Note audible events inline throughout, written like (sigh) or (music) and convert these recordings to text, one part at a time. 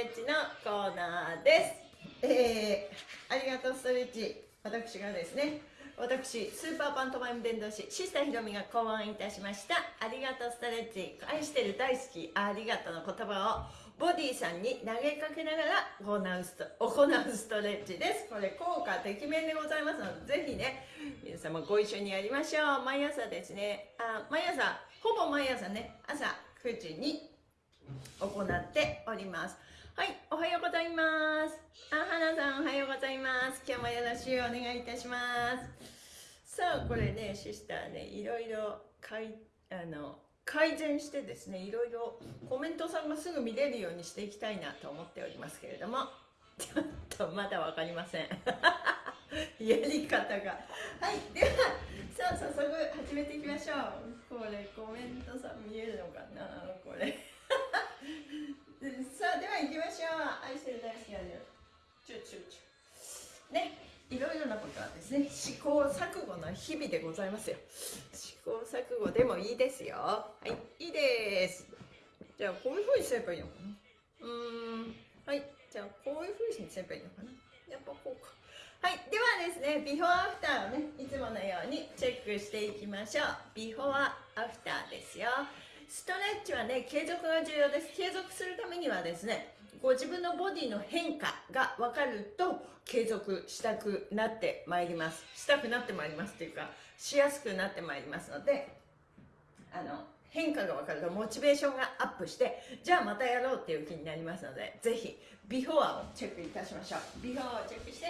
レッチのコーナーです。えー、ありがとうストレッチ。私がですね私スーパーパントマイム伝道師シスターひろみが考案いたしました。ありがとうストレッチ。愛してる大好きありがとうの言葉をボディさんに投げかけながら行うスト行うストレッチです。これ効果てきめんでございますのでぜひね皆様ご一緒にやりましょう。毎朝ですね。あ毎朝ほぼ毎朝ね朝9時に行っております。はい、おはようございます。あ、花さんおはようございます。今日もよろしくお願いいたします。さあ、これね、シスターね、いろいろかいあの改善してですね、いろいろコメントさんがすぐ見れるようにしていきたいなと思っておりますけれども、ちょっとまだ分かりません。(laughs) やり方が。はい、では、さあ、早速始めていきましょう。これ、コメントさん見えるのかな？これ。さあでは行きましょう。愛してる大好きなのチュチュチュねいろいろなことはですね試行錯誤の日々でございますよ。試行錯誤でもいいですよ。はいいいです。じゃあこういうふうにすればいいのかな？うーん。はいじゃあこういうふうにすればいいのかな？やっぱこうか。はいではですねビフォーアフターをねいつものようにチェックしていきましょう。ビフォーアフターですよ。ストレッチはね継続が重要です。継続するためにはですねご自分のボディの変化が分かると継続したくなってまいります。したくなってまいりますっていうかしやすくなってまいりますのであの変化が分かるとモチベーションがアップしてじゃあまたやろうっていう気になりますのでぜひビフォアをチェックいたしましょう。ビフォアをチェックして、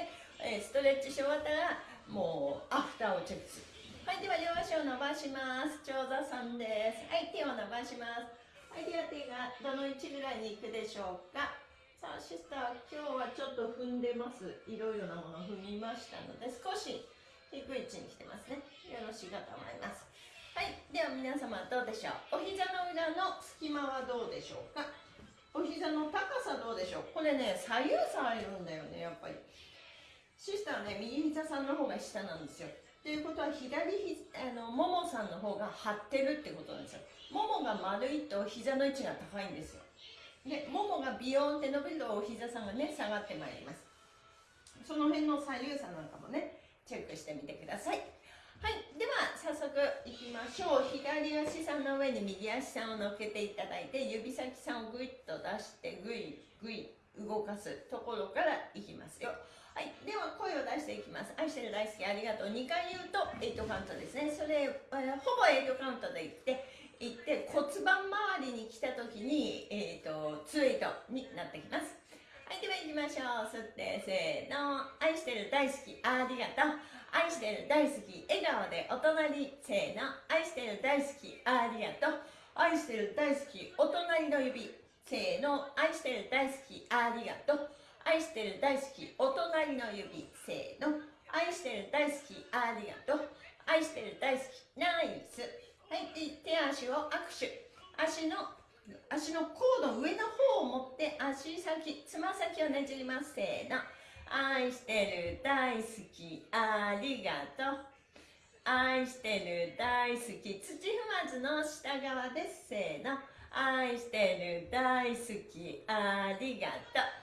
ストレッチし終わったらもうアフターをチェックする。はいでは両足を伸ばします。長座さんです。はい手を伸ばします。はいでは手がどの位置ぐらいに行くでしょうか。さあシスター今日はちょっと踏んでます。いろいろなものを踏みましたので少し低い位置に来てますね。よろしいかと思います。はいでは皆様どうでしょう。お膝の裏の隙間はどうでしょうか。お膝の高さどうでしょう。これね左右差あるんだよねやっぱり。シスターね右膝さんの方が下なんですよ。ということは左ひあのももさんの方が張ってるってことなんですよ。ももが丸いと膝の位置が高いんですよ。でももがビヨーンって伸びるとお膝さんがね下がってまいります。その辺の左右差なんかもねチェックしてみてください。はいでは早速いきましょう。左足さんの上に右足さんを乗っけていただいて指先さんをグイッと出してグイグイ。動かすところからいきますよ。はい、では声を出していきます。愛してる大好きありがとう。2回言うと8カウントですね。それ、えほぼ8カウントで言っていって骨盤周りに来た時に、えーと、と2 8になってきます。はい。では行きましょう。吸ってせーの。愛してる大好きありがとう。愛してる大好き笑顔でお隣。せーの。愛してる大好きありがとう。愛してる大好きお隣の指せーの愛してる大好きありがとう。愛してる大好きお隣の指せーの。愛してる大好きありがとう。愛してる大好きナイス。はい手足を握手。足の足の甲の上の方を持って足先つま先をねじります。せーの。愛してる大好きありがとう。愛してる大好き土踏まずの下側です。せーの。愛してる大好きありがとう。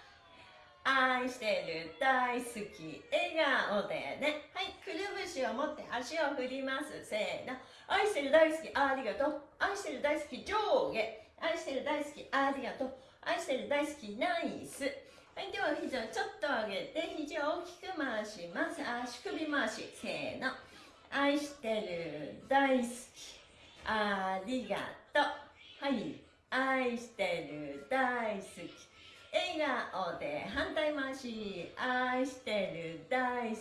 愛してる大好き笑顔でね。はい。くるぶしを持って足を振ります。せーの。愛してる大好きありがとう。愛してる大好き上下。愛してる大好きありがとう。愛してる大好きナイス。はいでは肘をちょっと上げて肘を大きく回します。足首回し。せーの。愛してる大好きありがとう。はい。愛してる大好き。笑顔で反対回し。愛してる大好き。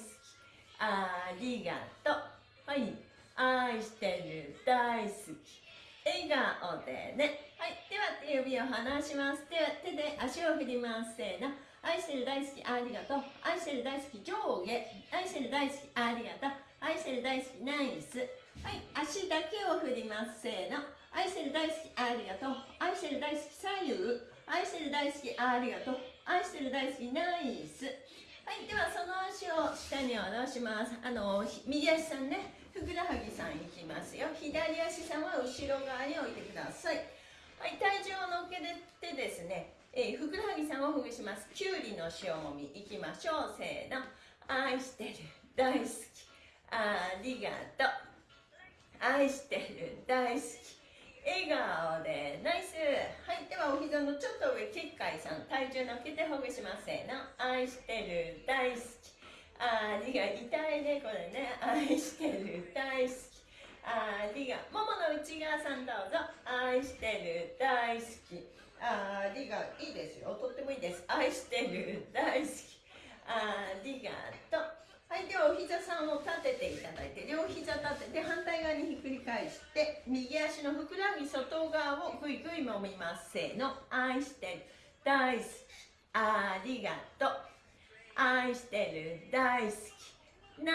ありがとう。はい。愛してる大好き。笑顔でね。はい。では手指を離します。では手で足を振ります。せーの。愛してる大好きありがとう。愛してる大好き上下。愛してる大好きありがとう。愛してる大好きナイス。はい。足だけを振ります。せーの。愛してる大好きありがとう。愛してる大好き左右愛してる大好きありがとう。愛してる大好きナイス。はいではその足を下に下ろします。あの右足さんね。ふくらはぎさんいきますよ。左足さんは後ろ側に置いてください。はい体重を乗っけてですね。えー、ふくらはぎさんをほぐします。きゅうりの塩もみいきましょう。せーの。愛してる大好き。ありがとう。愛してる大好き。笑顔でナイス。はいではお膝のちょっと上結界さん体重乗っけてほぐしますせーの。愛してる大好き。ありが痛いねこれね。愛してる大好き。ありがももの内側さんどうぞ。愛してる大好き。ありがい。いですよ。とってもいいです。愛してる大好き。ありがと。うはいではお膝さんを立てていただいて両膝立てて反対側にひっくり返して右足のふくらはぎ外側をぐいぐい揉みます。せーの。愛してる。大好き。ありがとう。愛してる。大好き。ナ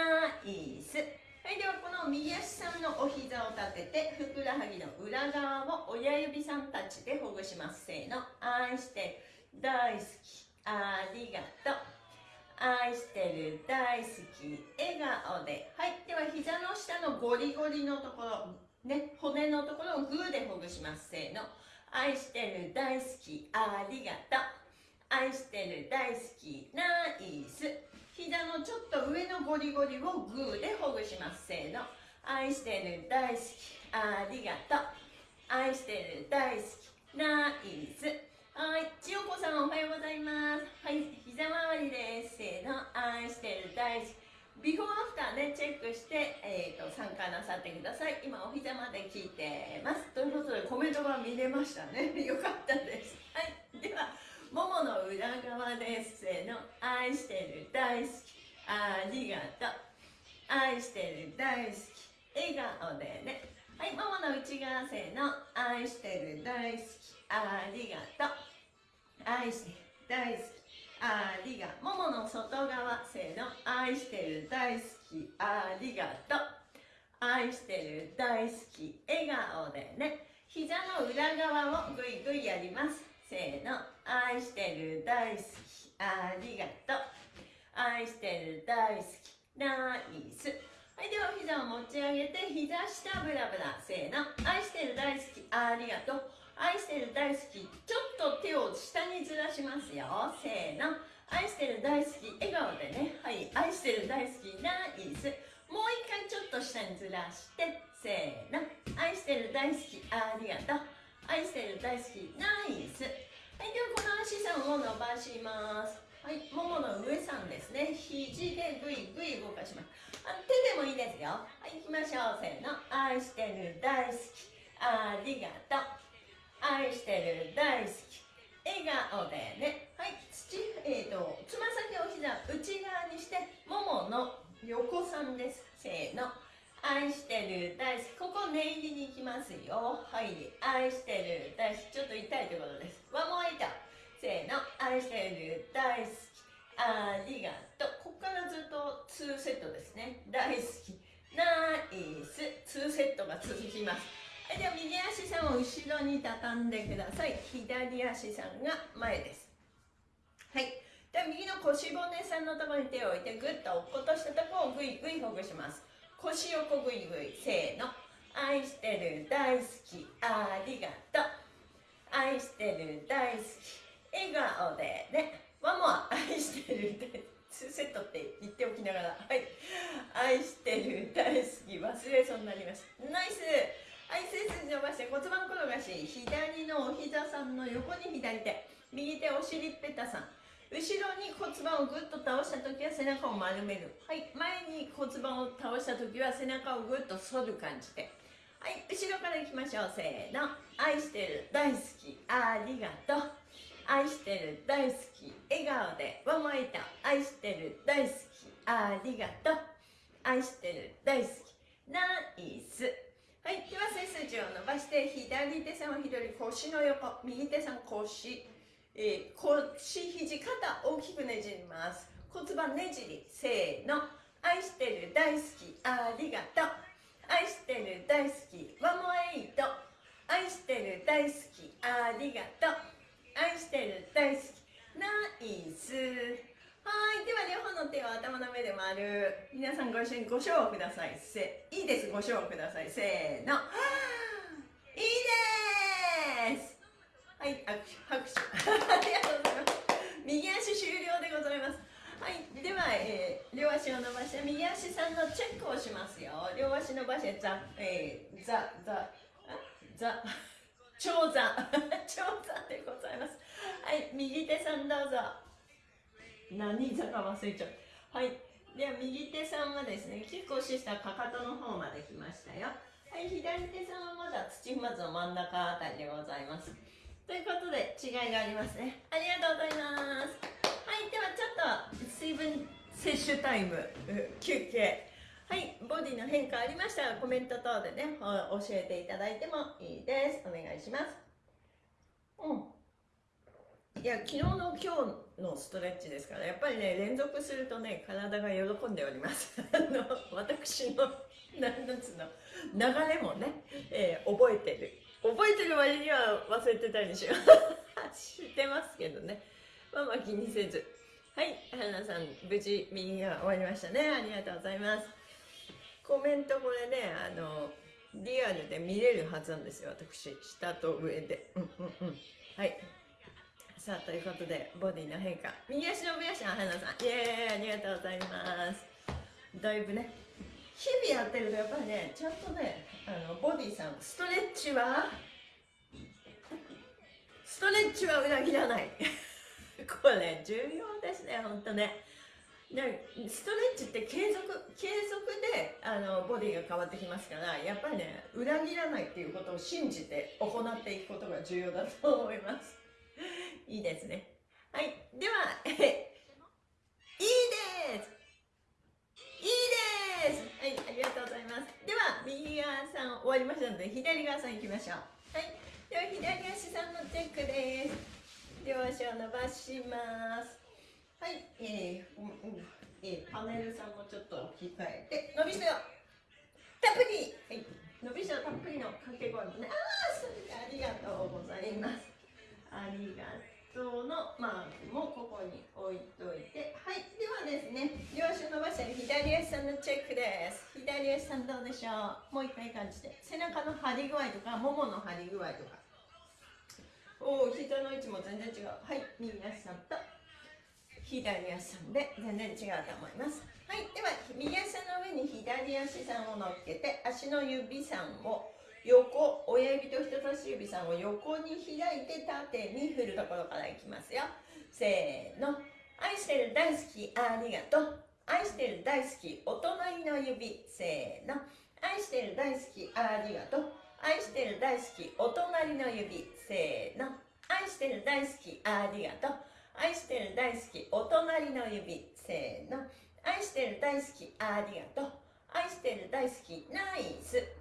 イス。はいではこの右足さんのお膝を立ててふくらはぎの裏側を親指さんたちでほぐします。せーの。愛してる。大好き。ありがとう。愛してる大好き笑顔で。はい。では膝の下のゴリゴリのところ。ね骨のところをグーでほぐします。せーの。愛してる大好きありがとう。愛してる大好きナイス。膝のちょっと上のゴリゴリをグーでほぐします。せーの。愛してる大好きありがとう。愛してる大好きナイス。はい、千代子さんおはようございます。はい、膝周りです。せーの、愛してる大好き。ビフォーアフターね、チェックして、えーと、参加なさってください。今、お膝まで聞いてます。ということで、コメントが見れましたね。よかったです。はい、では、ももの裏側です。せーの、愛してる大好き。ありがとう。愛してる大好き。笑顔でね。はい、ももの内側せーの、愛してる大好き。ありがとう。愛して、大好き。ありがももの外側、せーの。愛してる、大好き。ありがとう。愛してる、大好き。笑顔でね。膝の裏側をぐいぐいやります。せーの。愛してる、大好き。ありがとう。愛してる、大好き。ナイス。はい、では膝を持ち上げて、膝下ブラブラ。せーの。愛してる、大好き。ありがとう。愛してる大好きちょっと手を下にずらしますよ。せーの。愛してる大好き笑顔でね。はい。愛してる大好きナイスもう一回ちょっと下にずらして。せーの。愛してる大好きありがとう。愛してる大好きナイスはい。ではこの足さんを伸ばします。はい。ももの上さんですね。肘でぐいぐい動かします。あ手でもいいですよ。はい。行きましょう。せーの。愛してる大好きありがとう。愛してる大好き笑顔でね。はい。土えーとつま先を膝内側にしてももの横さんです。せーの。愛してる大好き。ここ念入りに行きますよ。はい。愛してる大好き。ちょっと痛いというころです。ワンモイタせーの。愛してる大好き。ありがとう。ここからずっと2セットですね。大好き。ナイス。2セットが続きます、では右足さんを後ろに畳んでください。左足さんが前です。はい。では右の腰骨さんのところに手を置いてグッと落っことしたところをグイグイほぐします。腰横グイグイせーの。愛してる大好きありがとう。愛してる大好き笑顔でね。ワンモア愛してるって2セットって言っておきながら。はい。愛してる大好き。忘れそうになりました。ナイス。はい背筋伸ばして骨盤転がし左のお膝さんの横に左手。右手お尻ペタさん。後ろに骨盤をぐっと倒した時は背中を丸める。はい前に骨盤を倒した時は背中をぐっと反る感じで。はい後ろからいきましょう。せーの。愛してる大好き。ありがとう。愛してる大好き。笑顔で。ワンワイタ愛してる大好き。ありがとう。愛してる大好き。ナイス。はい、では背筋を伸ばして左手さんは左腰の横右手さん腰、えー、腰肘肩大きくねじります。骨盤ねじりせーの。愛してる大好きありがとう。愛してる大好きワモエイト。愛してる大好きありがとう。愛してる大好きナイス。はい。では両方の手を頭の上で回る。皆さんご一緒にご賞をください。せいいです。ご賞をください。せーの。(gasps) いいです。はい拍手拍手。(laughs) ありがとうございます。右足終了でございます。はいでは、えー、両足を伸ばして右足さんのチェックをしますよ。両足伸ばしてザえー、ザザザ長座。(laughs) 長座でございます。はい右手さんどうぞ。何座か忘れちゃう。はい。では右手さんはですねキックをしたかかとの方まで来ましたよ。はい左手さんはまだ土踏まずの真ん中あたりでございます。ということで違いがありますね。ありがとうございます。はいではちょっと水分摂取タイム休憩。はいボディの変化ありましたらコメント等でね教えていただいてもいいです。お願いします。うん。いや昨日の今日のストレッチですからやっぱりね連続するとね体が喜んでおります。(laughs) あの私の何つの流れもね、えー、覚えてる。覚えてる割には忘れてたりしよう知ってますけどね。まあまあ気にせず。はい花さん無事右が終わりましたね。ありがとうございます。コメントこれねあのリアルで見れるはずなんですよ私。下と上で。うんうんうん。はい。さあということでボディの変化。右足の上足の花さん。イエーイありがとうございます。だいぶね日々やってるとやっぱりねちゃんとねあのボディさんストレッチはストレッチは裏切らない。(laughs) これ重要ですね本当ね。でストレッチって継続継続であのボディが変わってきますからやっぱりね裏切らないっていうことを信じて行っていくことが重要だと思います。いいですねはいではえいいですいいですはい、ありがとうございます。では、右側さん終わりましたので、左側さん行きましょう。はい、では左足さんのチェックです。両足を伸ばします。はい、えー、うんうんえー、パネルさんもちょっと置き換えて、伸びしろたっぷりはい、伸びしろたっぷりの掛け声もね、ああ、それありがとうございます。ありがとう。のマークもここに置いといて。はいではですね両足伸ばして左足さんのチェックです。左足さんどうでしょう？もう一回感じて。背中の張り具合とかももの張り具合とか。おお膝の位置も全然違う。はい右足さんと左足さんで全然違うと思います。はいでは右足の上に左足さんを乗っけて足の指さんを横親指と人差し指さんを横に開いて縦に振るところからいきますよ。せーの。愛してる大好きありがとう。愛してる大好きお隣の指。せーの。愛してる大好きありがとう。愛してる大好きお隣の指。せーの。愛してる大好きありがとう。愛してる大好きお隣の指。せーの。愛してる大好きありがとう。愛してる大好きナイス。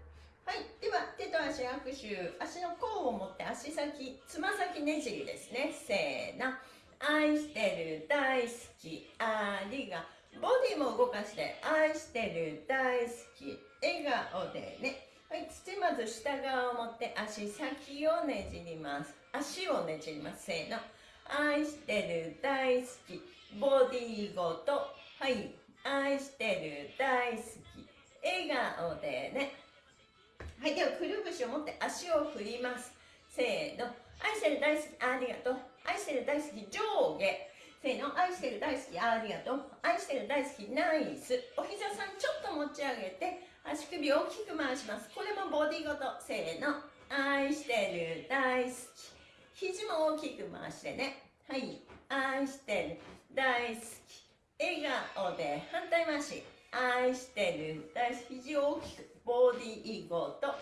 はいでは手と足握手足の甲を持って足先つま先ねじりですね。せーの。愛してる大好きありがボディも動かして愛してる大好き笑顔でね。はい土まず下側を持って足先をねじります。足をねじります。せーの。愛してる大好きボディごと。はい愛してる大好き笑顔でね。はいではくるぶしを持って足を振ります。せーの。愛してる大好きありがとう。愛してる大好き上下。せーの。愛してる大好きありがとう。愛してる大好きナイス。お膝さんちょっと持ち上げて足首を大きく回します。これもボディごと。せーの。愛してる大好き。肘も大きく回してね。はい。愛してる大好き。笑顔で反対回し。愛してる。大好き。肘を大きくボディーごと。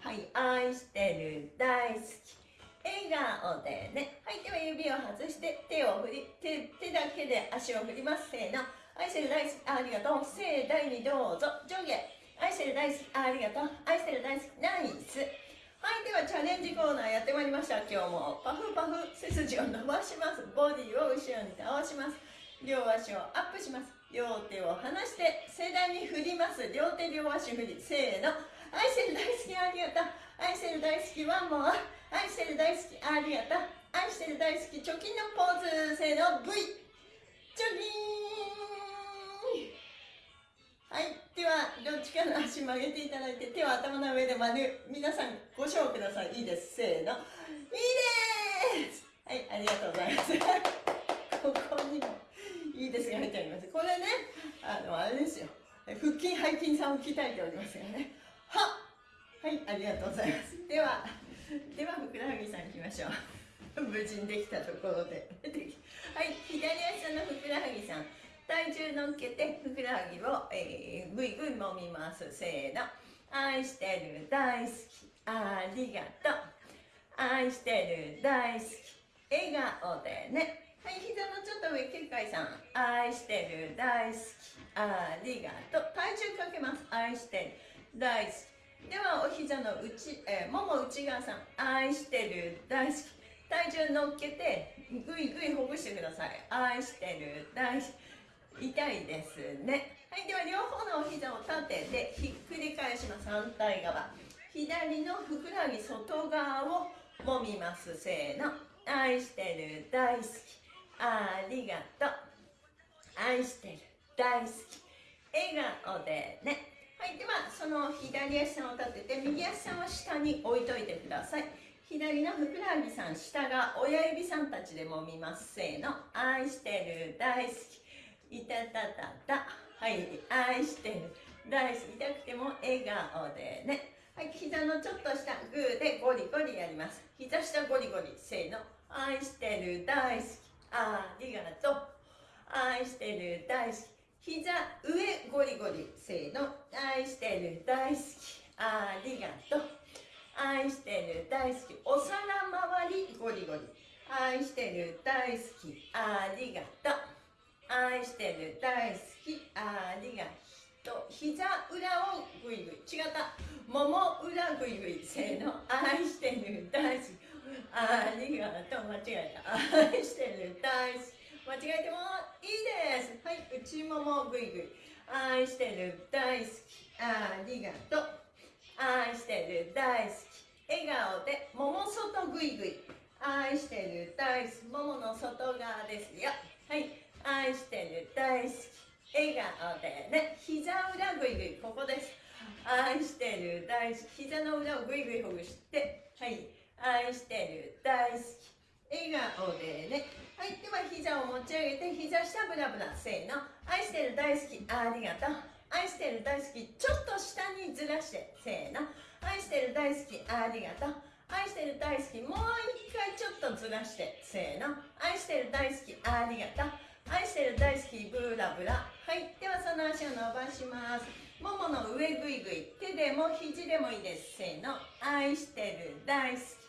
はい愛してる。大好き。笑顔でね。はいでは指を外して手を振り手手だけで足を振ります。せーの。愛してる大好き。ありがとう。盛大にどうぞ。上下。愛してる大好き。ありがとう。愛してる大好き。ナイス。はいではチャレンジコーナーやってまいりました。今日もパフパフ背筋を伸ばします。ボディを後ろに倒します。両足をアップします。両手を離して盛大に振ります。両手両足振りせーの。愛してる大好きありがとう。愛してる大好きワンモア愛してる大好きありがとう。愛してる大好き貯金のポーズせーの。V チョキーンはい。ではどっちかの足曲げていただいて手を頭の上で丸。皆さんご賞ください。いいです。せーの。いいです。はいありがとうございます。いいですが入ってありますこれねあのあれですよ。腹筋背筋さんを鍛えておりますよね。ははいありがとうございます。ではではふくらはぎさんいきましょう。(laughs) 無事にできたところで。(laughs) はい左足のふくらはぎさん。体重乗っけてふくらはぎを、えー、ぐいぐい揉みます。せーの。愛してる大好き。ありがとう。愛してる大好き。笑顔でね。はい膝のちょっと上結界さん。愛してる大好き。ありがとう。体重かけます。愛してる大好き。ではお膝の内、えー、もも内側さん。愛してる大好き。体重乗っけてぐいぐいほぐしてください。愛してる大好き。痛いですね。はいでは両方のお膝を立ててひっくり返します。反対側。左のふくらはぎ外側を揉みます。せーの。愛してる大好き。ありがとう。愛してる。大好き。笑顔でね。はいではその左足を立てて右足さんは下に置いといてください。左のふくらはぎさん下が親指さんたちで揉みますせーの。愛してる。大好き。いたたたた。はい愛してる。大好き。痛くても笑顔でね。はい、膝のちょっと下、グーでゴリゴリやります。膝下ゴリゴリ、せーの。愛してる、大好き、ありがとう。愛してる、大好き。膝上ゴリゴリ、せーの。愛してる、大好き、ありがとう。愛してる、大好き。お皿周りゴリゴリ。愛してる、大好き、ありがとう。愛してる、大好き、ありがとう。膝裏をグイグイ。違った。もも裏ぐいぐいせーの愛してる大好きありがとう間違えた。愛してる。大好き。間違えてもいいです。はい内ももぐいぐい。愛してる。大好き。ありがと。う愛してる。大好き。笑顔でもも外ぐいぐい。愛してる。大好き。ももの外側ですよ。はい。愛してる。大好き。笑顔でね。膝裏ぐいぐい。ここです。愛してる。大好き。膝の裏をぐいぐいほぐして。はい。愛してる大好き。笑顔でね。はい。では膝を持ち上げて膝下ブラブラせーの。愛してる大好きありがとう。愛してる大好きちょっと下にずらしてせーの。愛してる大好きありがとう。愛してる大好きもう一回ちょっとずらしてせーの。愛してる大好きありがとう。愛してる大好きブラブラ。はい。ではその足を伸ばします。ももの上ぐいぐい手でも肘でもいいです。せーの。愛してる大好き。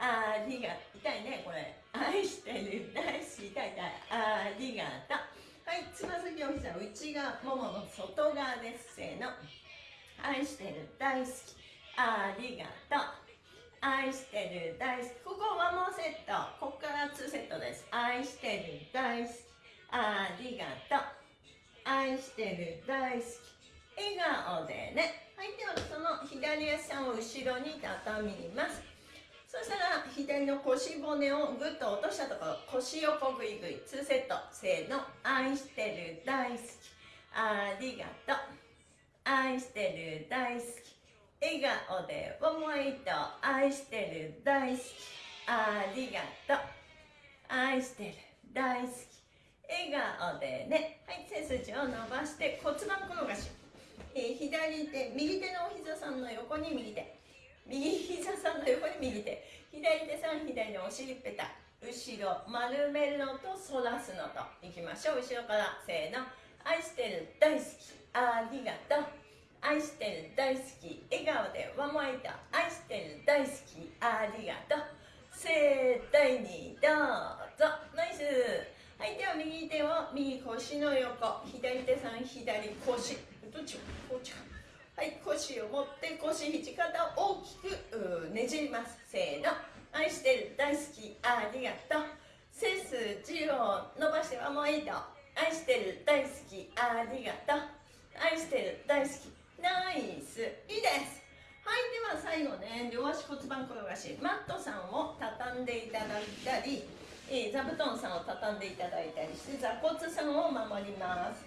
ありが痛いねこれ。愛してる大好き痛い痛い。ありがとう。はいつま先お膝内側ももの外側です。せーの。愛してる大好き。ありがとう。愛してる大好き。ここワンモーセット。ここから2セットです。愛してる大好き。ありがとう。愛してる大好き。笑顔でね。はいではその左足を後ろに畳みます。そしたら左の腰骨をぐっと落としたところ腰横ぐいぐい2セット。せーの。愛してる大好き。ありがとう。愛してる大好き。笑顔で思いと愛してる大好き。ありがとう。愛してる大好き。笑顔でね。はい背筋を伸ばして骨盤転がし、左手右手のお膝さんの横に右手。右膝さんの横に右手。左手さん左のお尻ペタ。後ろ丸めるのと反らすのと。いきましょう。後ろからせーの。愛してる大好き。ありがとう。愛してる大好き。笑顔でわもいた。愛してる大好き。ありがとう。盛大にどうぞ。ナイス。はいでは右手を右腰の横。左手さん左腰。どっち腰肘肩を大きくねじります。せーの。愛してる大好きありがとう。背筋を伸ばしてはもういいと。愛してる大好きありがとう。愛してる大好きナイスいいです。はいでは最後ね両足骨盤転がしマットさんを畳んでいただいたり、え、座布団さんを畳んでいただいたりして座骨さんを守ります。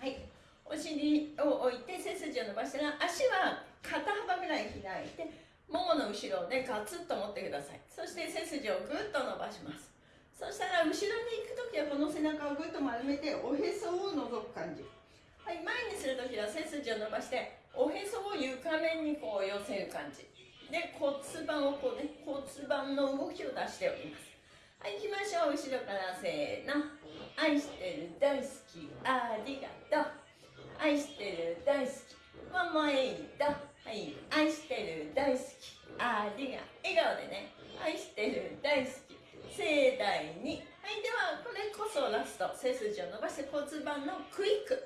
はい。お尻を置いて背筋を伸ばしたら足は肩幅ぐらい開いてももの後ろでガツッと持ってください。そして背筋をぐっと伸ばします。そしたら後ろに行く時はこの背中をぐっと丸めておへそを覗く感じ。はい前にする時は背筋を伸ばしておへそを床面にこう寄せる感じ。で骨盤をこうね骨盤の動きを出しております。はい行きましょう。後ろからせーの。愛してる大好き。ありがとう。愛してる大好き。ママエイトはい。愛してる大好き。ありが笑顔でね。愛してる大好き。盛大に。はい。ではこれこそラスト。背筋を伸ばして骨盤のクイック。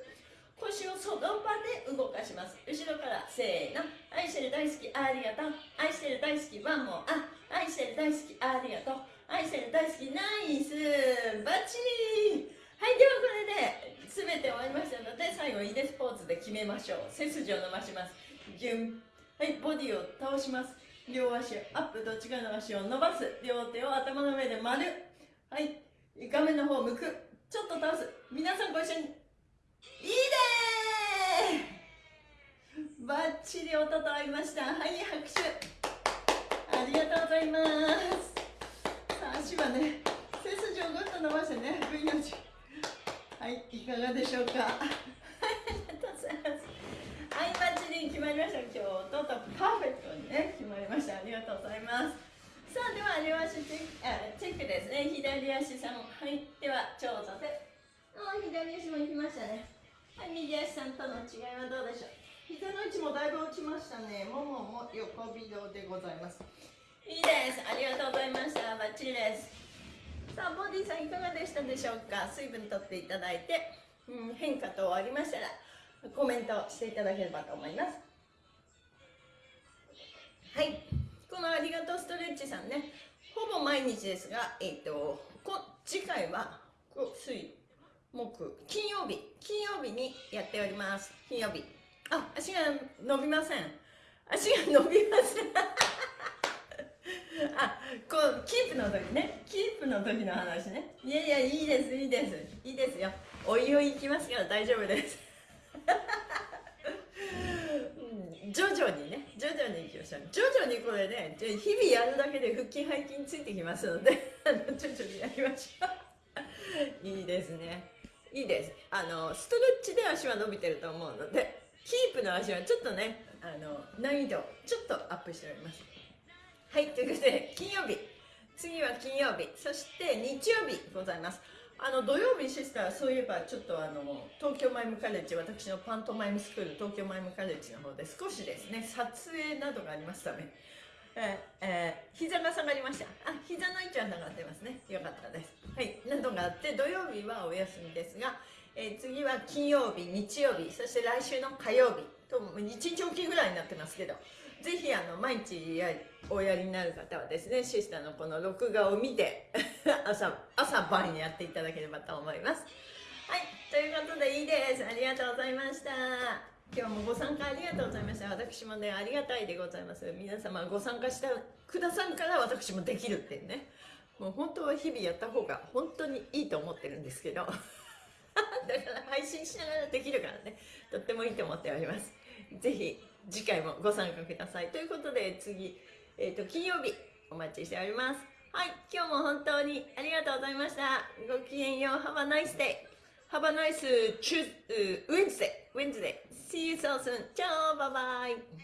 腰をその場で動かします。後ろからせーの。愛してる大好き。ありがとう。愛してる大好きワンモあ愛してる大好き。ありがとう。愛してる大好き。ナイス。バッチリ。はいではこれで全て終わりましたので最後いでスポーツで決めましょう背筋を伸ばしますギュンはいボディを倒します。両足アップどっちかの足を伸ばす？両手を頭の上で丸。はい画面の方向くちょっと倒す。皆さんご一緒にいいねバッチリ音と合いました。はい拍手。ありがとうございます。さあ足はね背筋をぐっと伸ばしてね V の字。はいいかがでしょうか？(laughs) ありがとうございます。はいバッチリ決まりました。今日音とパーフェクトにね決まりました。ありがとうございます。さあでは両足チェックあチェックですね。左足さんはいでは長座で。あ左足も行きましたね。はい右足さんとの違いはどうでしょう？膝の位置もだいぶ落ちましたね。ももも横微動でございます。いいです。ありがとうございました。バッチリですさあボディさんいかがでしたでしょうか？水分とっていただいて、うん、変化等ありましたらコメントしていただければと思います。はい。このありがとうストレッチさんね。ほぼ毎日ですがえっ、ー、とこ次回は水木金曜日。金曜日にやっております。金曜日。あ足が伸びません。足が伸びません。あこうキープの時ね。キープの時の話ね。いやいやいいですいいです。いいですよ。おいおい行きますから大丈夫です。うん、徐々にね。徐々にいきましょう。徐々にこれね日々やるだけで腹筋背筋ついてきますので徐々にやりましょう。いいですね。いいです。あのストレッチで足は伸びてると思うのでキープの足はちょっとねあの難易度ちょっとアップしております。はいということで金曜日。次は金曜日。そして日曜日ございます。あの土曜日シスターそういえばちょっとあの東京マイムカレッジ私のパントマイムスクール東京マイムカレッジの方で少しですね撮影などがありましたね。えー、え、膝が下がりました。あ膝の位置は下がってますね。よかったです。はいなどがあって土曜日はお休みですが、えー、次は金曜日日曜日そして来週の火曜日。と1日おきぐらいになってますけどぜひあの毎日やおやりになる方はですねシスターのこの録画を見て (laughs) 朝朝晩にやっていただければと思います。はいということでいいです。ありがとうございました。今日もご参加ありがとうございました。私もねありがたいでございます。皆様ご参加してくださるから私もできるっていうね。もう本当は日々やった方が本当にいいと思ってるんですけど。(laughs) だから配信しながらできるからね。とってもいいと思っております。ぜひ次回もご参加ください。ということで次、えっ、ー、と、金曜日お待ちしております。はい、今日も本当にありがとうございました。ごきげんよう。Have a nice day. Have a nice Tuesday, Wednesday. Wednesday. See you so soon. チャオバイバイ